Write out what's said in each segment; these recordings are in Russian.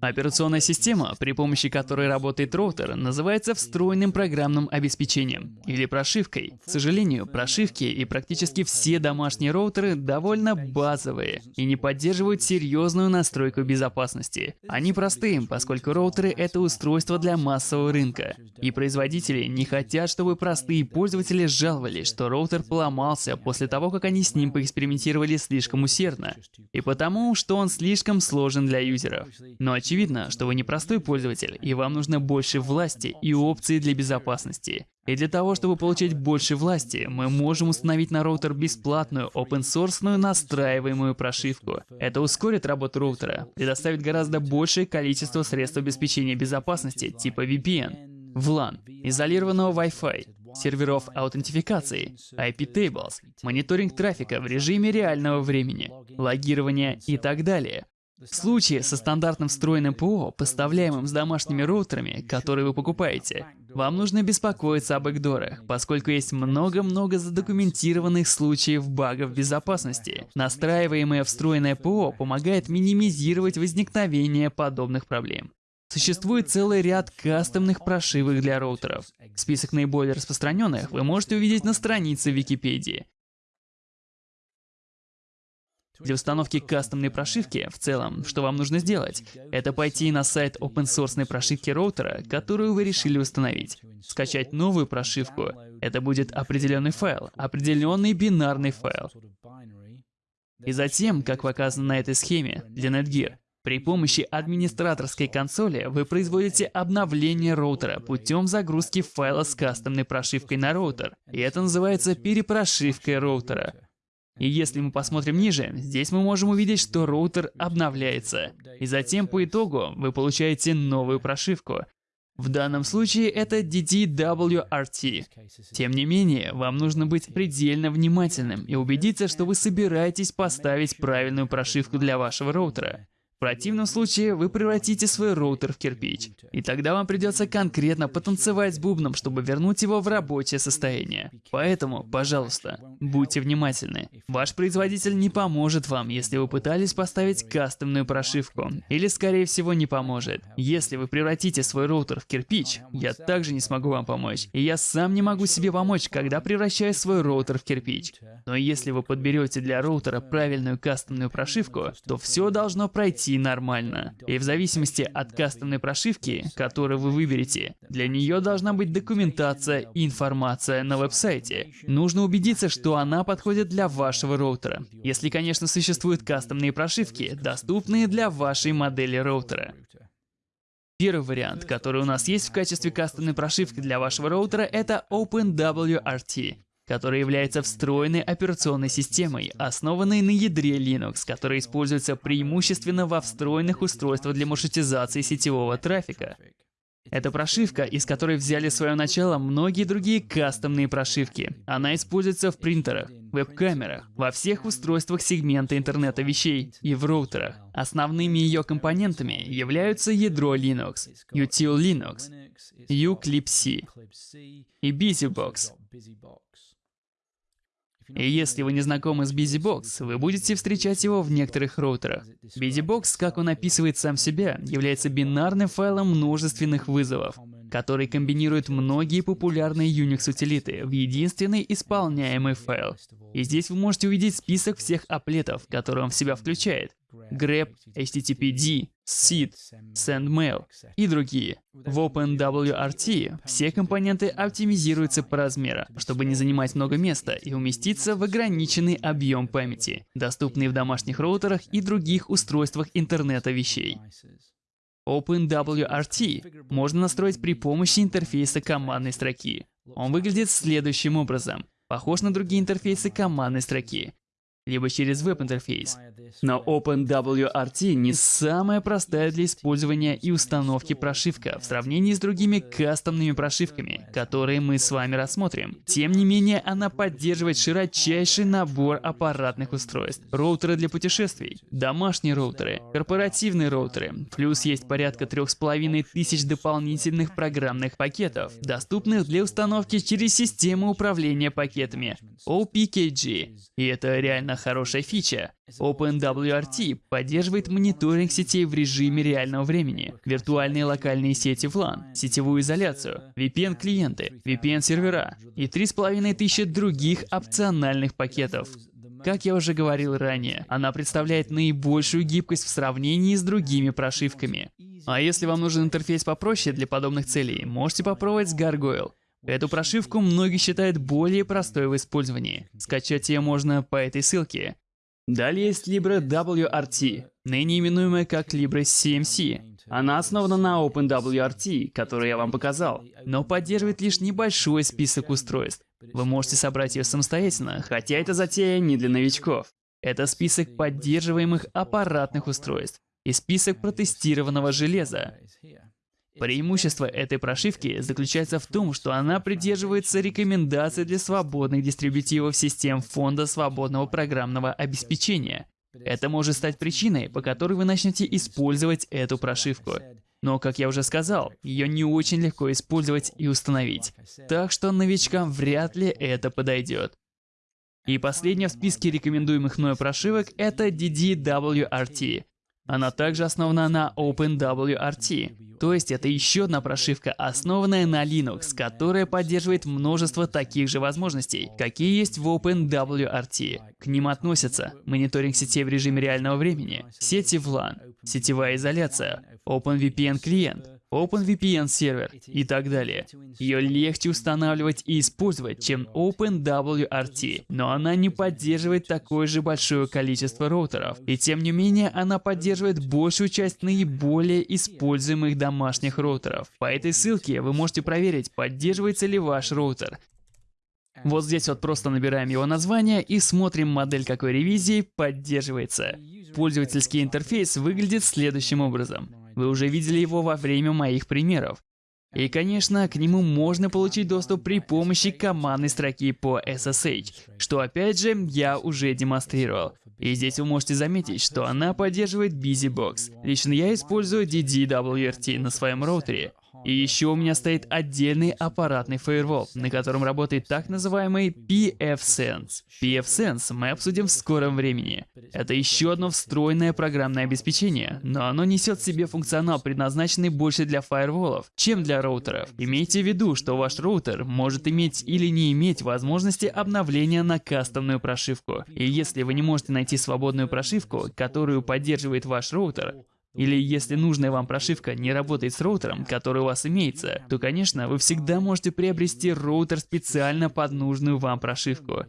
Операционная система, при помощи которой работает роутер, называется встроенным программным обеспечением или прошивкой. К сожалению, прошивки и практически все домашние роутеры довольно базовые и не поддерживают серьезную настройку безопасности. Они простые, поскольку роутеры — это устройство для массового рынка. И производители не хотят, чтобы простые пользователи жаловались, что роутер поломался после того, как они с ним поэкспериментировали слишком усердно. И потому, что он слишком сложен для юзеров. Но очевидно, что вы не простой пользователь, и вам нужно больше власти и опций для безопасности. И для того, чтобы получить больше власти, мы можем установить на роутер бесплатную open-source настраиваемую прошивку. Это ускорит работу роутера, предоставит гораздо большее количество средств обеспечения безопасности, типа VPN, VLAN, изолированного Wi-Fi, серверов аутентификации, IP-tables, мониторинг трафика в режиме реального времени, логирование и так далее. В случае со стандартным встроенным ПО, поставляемым с домашними роутерами, которые вы покупаете, вам нужно беспокоиться об бэкдорах, поскольку есть много-много задокументированных случаев багов безопасности. Настраиваемое встроенное ПО помогает минимизировать возникновение подобных проблем. Существует целый ряд кастомных прошивок для роутеров. Список наиболее распространенных вы можете увидеть на странице Википедии. Для установки кастомной прошивки, в целом, что вам нужно сделать, это пойти на сайт open source прошивки роутера, которую вы решили установить, скачать новую прошивку, это будет определенный файл, определенный бинарный файл. И затем, как показано на этой схеме для Netgear, при помощи администраторской консоли вы производите обновление роутера путем загрузки файла с кастомной прошивкой на роутер. И это называется перепрошивкой роутера. И если мы посмотрим ниже, здесь мы можем увидеть, что роутер обновляется. И затем по итогу вы получаете новую прошивку. В данном случае это DD-WRT. Тем не менее, вам нужно быть предельно внимательным и убедиться, что вы собираетесь поставить правильную прошивку для вашего роутера. В противном случае вы превратите свой роутер в кирпич, и тогда вам придется конкретно потанцевать с бубном, чтобы вернуть его в рабочее состояние. Поэтому, пожалуйста, будьте внимательны. Ваш производитель не поможет вам, если вы пытались поставить кастомную прошивку, или скорее всего не поможет. Если вы превратите свой роутер в кирпич, я также не смогу вам помочь, и я сам не могу себе помочь, когда превращаю свой роутер в кирпич. Но если вы подберете для роутера правильную кастомную прошивку, то все должно пройти идти нормально. И в зависимости от кастомной прошивки, которую вы выберете, для нее должна быть документация и информация на веб-сайте. Нужно убедиться, что она подходит для вашего роутера. Если, конечно, существуют кастомные прошивки, доступные для вашей модели роутера. Первый вариант, который у нас есть в качестве кастомной прошивки для вашего роутера, это OpenWRT который является встроенной операционной системой, основанной на ядре Linux, которая используется преимущественно во встроенных устройствах для маршрутизации сетевого трафика. Это прошивка, из которой взяли свое начало многие другие кастомные прошивки. Она используется в принтерах, веб-камерах, во всех устройствах сегмента интернета вещей и в роутерах. Основными ее компонентами являются ядро Linux, Util Linux, Uclipse и BusyBox. И если вы не знакомы с BusyBox, вы будете встречать его в некоторых роутерах. BusyBox, как он описывает сам себя, является бинарным файлом множественных вызовов, который комбинирует многие популярные Unix-утилиты в единственный исполняемый файл. И здесь вы можете увидеть список всех аплетов, которые он в себя включает grep, httpd, seed, sendmail и другие. В OpenWRT все компоненты оптимизируются по размеру, чтобы не занимать много места и уместиться в ограниченный объем памяти, доступный в домашних роутерах и других устройствах интернета вещей. OpenWRT можно настроить при помощи интерфейса командной строки. Он выглядит следующим образом. Похож на другие интерфейсы командной строки либо через веб-интерфейс. Но OpenWRT не самая простая для использования и установки прошивка в сравнении с другими кастомными прошивками, которые мы с вами рассмотрим. Тем не менее, она поддерживает широчайший набор аппаратных устройств. Роутеры для путешествий, домашние роутеры, корпоративные роутеры, плюс есть порядка трех с половиной тысяч дополнительных программных пакетов, доступных для установки через систему управления пакетами OPKG. И это реально хорошая фича. OpenWRT поддерживает мониторинг сетей в режиме реального времени, виртуальные локальные сети в LAN, сетевую изоляцию, VPN-клиенты, VPN-сервера и 3500 других опциональных пакетов. Как я уже говорил ранее, она представляет наибольшую гибкость в сравнении с другими прошивками. А если вам нужен интерфейс попроще для подобных целей, можете попробовать с Gargoyle. Эту прошивку многие считают более простой в использовании. Скачать ее можно по этой ссылке. Далее есть Libre WRT, ныне именуемая как Libre CMC. Она основана на OpenWRT, который я вам показал, но поддерживает лишь небольшой список устройств. Вы можете собрать ее самостоятельно, хотя эта затея не для новичков. Это список поддерживаемых аппаратных устройств и список протестированного железа. Преимущество этой прошивки заключается в том, что она придерживается рекомендаций для свободных дистрибутивов систем Фонда свободного программного обеспечения. Это может стать причиной, по которой вы начнете использовать эту прошивку. Но, как я уже сказал, ее не очень легко использовать и установить. Так что новичкам вряд ли это подойдет. И последняя в списке рекомендуемых мною прошивок это DDWRT. Она также основана на OpenWRT, то есть это еще одна прошивка, основанная на Linux, которая поддерживает множество таких же возможностей, какие есть в OpenWRT. К ним относятся мониторинг сетей в режиме реального времени, сети в LAN, сетевая изоляция, OpenVPN клиент, OpenVPN сервер и так далее. Ее легче устанавливать и использовать, чем OpenWRT, но она не поддерживает такое же большое количество роутеров. И тем не менее, она поддерживает большую часть наиболее используемых домашних роутеров. По этой ссылке вы можете проверить, поддерживается ли ваш роутер. Вот здесь вот просто набираем его название и смотрим модель какой ревизии поддерживается. Пользовательский интерфейс выглядит следующим образом. Вы уже видели его во время моих примеров. И, конечно, к нему можно получить доступ при помощи командной строки по SSH, что опять же я уже демонстрировал. И здесь вы можете заметить, что она поддерживает BusyBox. Лично я использую DDWRT на своем роутере. И еще у меня стоит отдельный аппаратный фаервол, на котором работает так называемый pfSense. pfSense мы обсудим в скором времени. Это еще одно встроенное программное обеспечение, но оно несет в себе функционал, предназначенный больше для фаерволов, чем для роутеров. Имейте в виду, что ваш роутер может иметь или не иметь возможности обновления на кастомную прошивку. И если вы не можете найти свободную прошивку, которую поддерживает ваш роутер, или если нужная вам прошивка не работает с роутером, который у вас имеется, то, конечно, вы всегда можете приобрести роутер специально под нужную вам прошивку.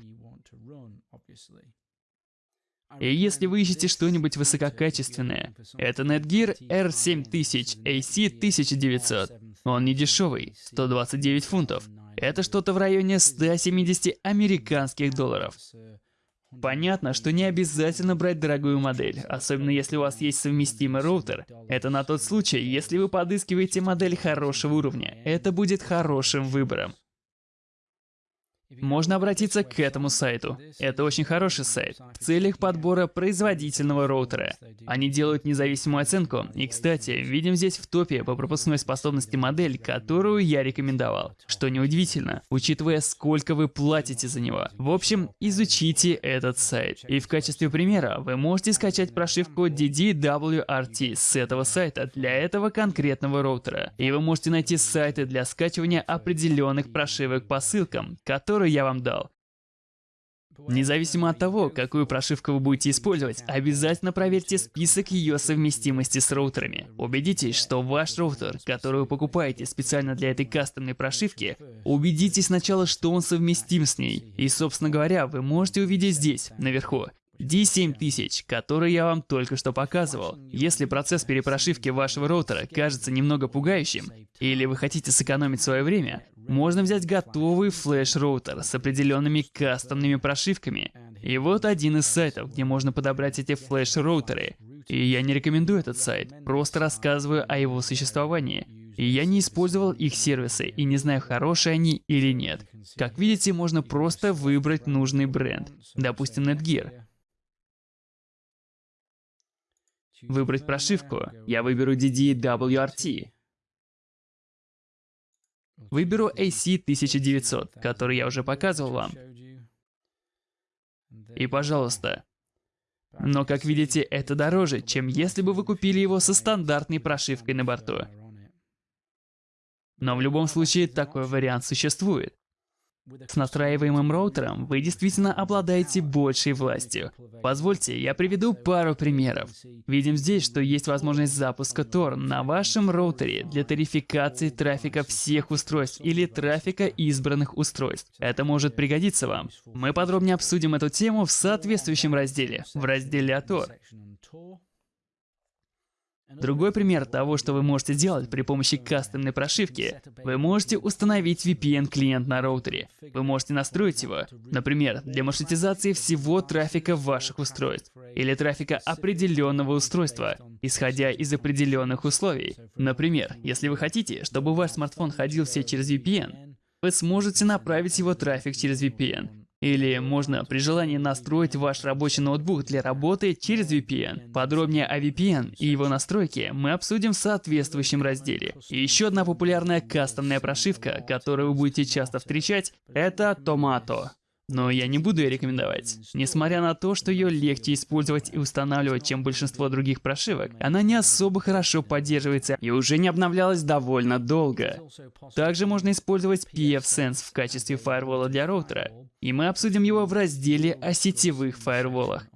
И если вы ищете что-нибудь высококачественное, это Netgear R7000 AC1900. Он не дешевый, 129 фунтов. Это что-то в районе 170 американских долларов. Понятно, что не обязательно брать дорогую модель, особенно если у вас есть совместимый роутер. Это на тот случай, если вы подыскиваете модель хорошего уровня. Это будет хорошим выбором. Можно обратиться к этому сайту. Это очень хороший сайт в целях подбора производительного роутера. Они делают независимую оценку. И, кстати, видим здесь в топе по пропускной способности модель, которую я рекомендовал. Что неудивительно, учитывая, сколько вы платите за него. В общем, изучите этот сайт. И в качестве примера вы можете скачать прошивку DDWRT с этого сайта для этого конкретного роутера. И вы можете найти сайты для скачивания определенных прошивок по ссылкам, которые который я вам дал. Независимо от того, какую прошивку вы будете использовать, обязательно проверьте список ее совместимости с роутерами. Убедитесь, что ваш роутер, который вы покупаете специально для этой кастомной прошивки, убедитесь сначала, что он совместим с ней. И, собственно говоря, вы можете увидеть здесь, наверху, D7000, который я вам только что показывал. Если процесс перепрошивки вашего роутера кажется немного пугающим, или вы хотите сэкономить свое время, можно взять готовый флеш-роутер с определенными кастомными прошивками. И вот один из сайтов, где можно подобрать эти флеш-роутеры. И я не рекомендую этот сайт, просто рассказываю о его существовании. И я не использовал их сервисы и не знаю, хорошие они или нет. Как видите, можно просто выбрать нужный бренд, допустим Netgear. Выбрать прошивку. Я выберу DDWRT. Выберу AC1900, который я уже показывал вам. И пожалуйста. Но, как видите, это дороже, чем если бы вы купили его со стандартной прошивкой на борту. Но в любом случае такой вариант существует. С настраиваемым роутером вы действительно обладаете большей властью. Позвольте, я приведу пару примеров. Видим здесь, что есть возможность запуска Tor на вашем роутере для тарификации трафика всех устройств или трафика избранных устройств. Это может пригодиться вам. Мы подробнее обсудим эту тему в соответствующем разделе, в разделе о Tor. Другой пример того, что вы можете сделать при помощи кастомной прошивки. Вы можете установить VPN-клиент на роутере. Вы можете настроить его, например, для маршрутизации всего трафика ваших устройств или трафика определенного устройства, исходя из определенных условий. Например, если вы хотите, чтобы ваш смартфон ходил все через VPN, вы сможете направить его трафик через VPN. Или можно при желании настроить ваш рабочий ноутбук для работы через VPN. Подробнее о VPN и его настройке мы обсудим в соответствующем разделе. И еще одна популярная кастомная прошивка, которую вы будете часто встречать, это Tomato. Но я не буду ее рекомендовать. Несмотря на то, что ее легче использовать и устанавливать, чем большинство других прошивок, она не особо хорошо поддерживается и уже не обновлялась довольно долго. Также можно использовать pfSense в качестве фаервола для роутера, и мы обсудим его в разделе о сетевых фаерволах.